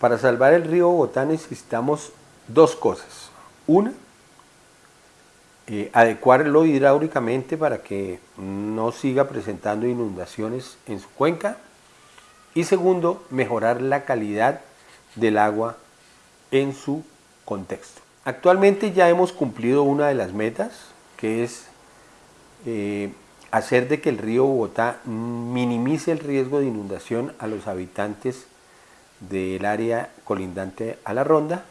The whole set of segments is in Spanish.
Para salvar el río Bogotá necesitamos dos cosas. Una, eh, adecuarlo hidráulicamente para que no siga presentando inundaciones en su cuenca. Y segundo, mejorar la calidad del agua en su contexto. Actualmente ya hemos cumplido una de las metas, que es eh, hacer de que el río Bogotá minimice el riesgo de inundación a los habitantes del área colindante a la ronda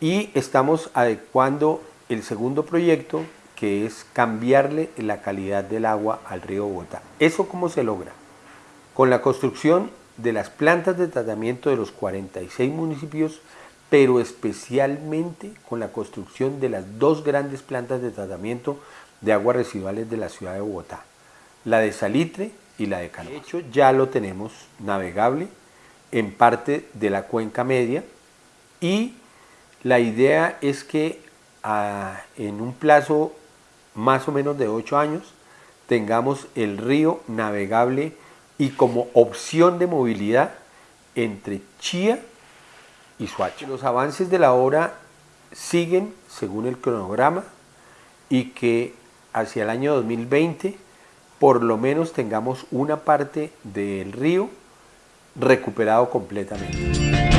y estamos adecuando el segundo proyecto que es cambiarle la calidad del agua al río Bogotá. ¿Eso cómo se logra? Con la construcción de las plantas de tratamiento de los 46 municipios, pero especialmente con la construcción de las dos grandes plantas de tratamiento de aguas residuales de la ciudad de Bogotá, la de Salitre y la de Cano. De hecho, ya lo tenemos navegable en parte de la cuenca media y la idea es que ah, en un plazo más o menos de 8 años tengamos el río navegable y como opción de movilidad entre Chía y Suacha. Los avances de la obra siguen según el cronograma y que hacia el año 2020 por lo menos tengamos una parte del río recuperado completamente.